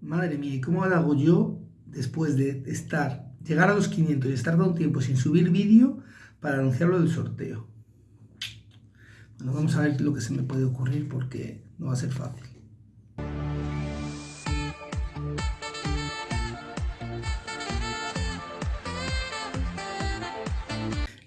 Madre mía, ¿y cómo hago yo después de estar, llegar a los 500 y estar un tiempo sin subir vídeo para anunciarlo del sorteo? Bueno, vamos a ver lo que se me puede ocurrir porque no va a ser fácil.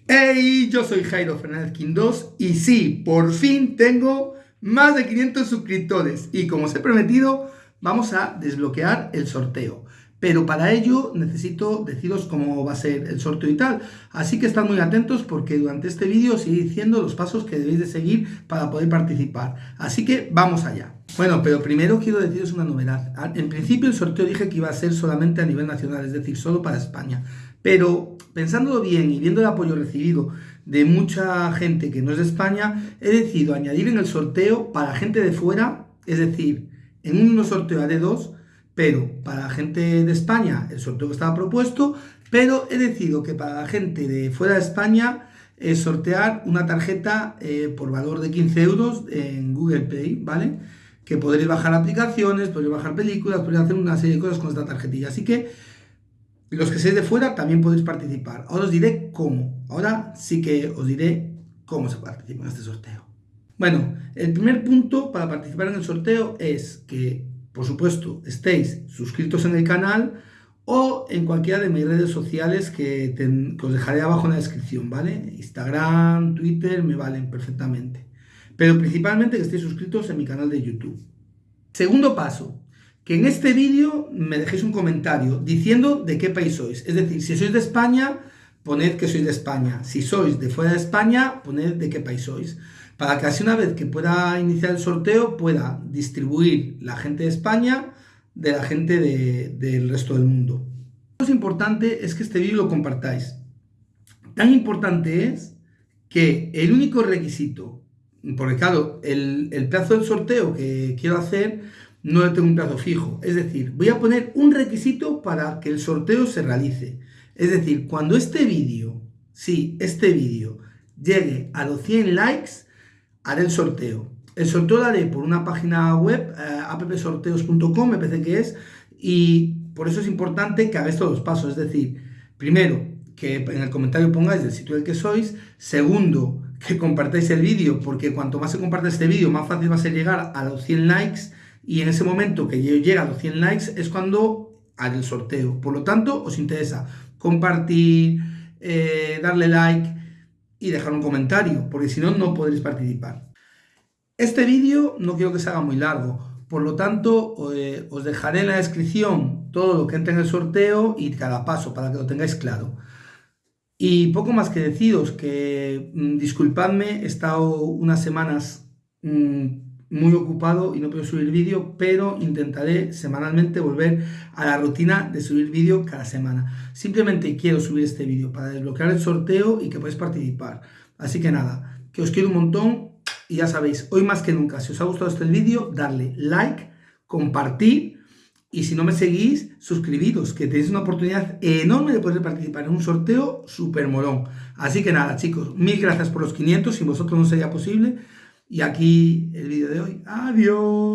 ¡Hey! Yo soy Jairo Fernández Quindós y sí, por fin tengo más de 500 suscriptores y como os he prometido, vamos a desbloquear el sorteo. Pero para ello necesito deciros cómo va a ser el sorteo y tal. Así que estad muy atentos porque durante este vídeo os iré diciendo los pasos que debéis de seguir para poder participar. Así que vamos allá. Bueno, pero primero quiero deciros una novedad. En principio el sorteo dije que iba a ser solamente a nivel nacional, es decir, solo para España. Pero pensándolo bien y viendo el apoyo recibido de mucha gente que no es de España, he decidido añadir en el sorteo para gente de fuera, es decir, en un sorteo de dos, pero para la gente de España el sorteo estaba propuesto, pero he decidido que para la gente de fuera de España es sortear una tarjeta eh, por valor de 15 euros en Google Pay, ¿vale? Que podréis bajar aplicaciones, podréis bajar películas, podréis hacer una serie de cosas con esta tarjetilla. Así que los que seáis de fuera también podéis participar. Ahora os diré cómo. Ahora sí que os diré cómo se participa en este sorteo. Bueno, el primer punto para participar en el sorteo es que, por supuesto, estéis suscritos en el canal o en cualquiera de mis redes sociales que, os dejaré abajo en la descripción, ¿vale? Instagram, Twitter, me valen perfectamente. Pero principalmente que estéis suscritos en mi canal de YouTube. Segundo paso, que en este vídeo me dejéis un comentario diciendo de qué país sois. Es decir, si sois de España, poned que sois de España. Si sois de fuera de España, poned de qué país sois para que así una vez que pueda iniciar el sorteo pueda distribuir la gente de España de la gente del resto del mundo. Lo importante es que este vídeo lo compartáis. Tan importante es que el único requisito, porque claro, el, el plazo del sorteo que quiero hacer no tengo un plazo fijo, es decir, voy a poner un requisito para que el sorteo se realice. Es decir, cuando este vídeo, sí, este vídeo llegue a los 100 likes, haré el sorteo. El sorteo lo haré por una página web, eh, appsorteos.com, me parece que es, y por eso es importante que hagáis todos los pasos. Es decir, primero, que en el comentario pongáis del sitio del que sois. Segundo, que compartáis el vídeo, porque cuanto más se comparte este vídeo, más fácil va a ser llegar a los 100 likes. Y en ese momento que yo llegue a los 100 likes es cuando haré el sorteo. Por lo tanto, os interesa compartir, eh, darle like, y dejar un comentario, porque si no, no podréis participar. Este vídeo no quiero que se haga muy largo, por lo tanto, eh, os dejaré en la descripción todo lo que entra en el sorteo y cada paso para que lo tengáis claro. Y poco más que deciros que mm, disculpadme, he estado unas semanas mm, muy ocupado y no puedo subir vídeo, pero intentaré semanalmente volver a la rutina de subir vídeo cada semana. Simplemente quiero subir este vídeo para desbloquear el sorteo y que podáis participar. Así que nada, que os quiero un montón y ya sabéis, hoy más que nunca, si os ha gustado este vídeo, darle like, compartir y si no me seguís, suscribiros, que tenéis una oportunidad enorme de poder participar en un sorteo súper molón. Así que nada, chicos, mil gracias por los 500, sin vosotros no sería posible. Y aquí el vídeo de hoy. Adiós.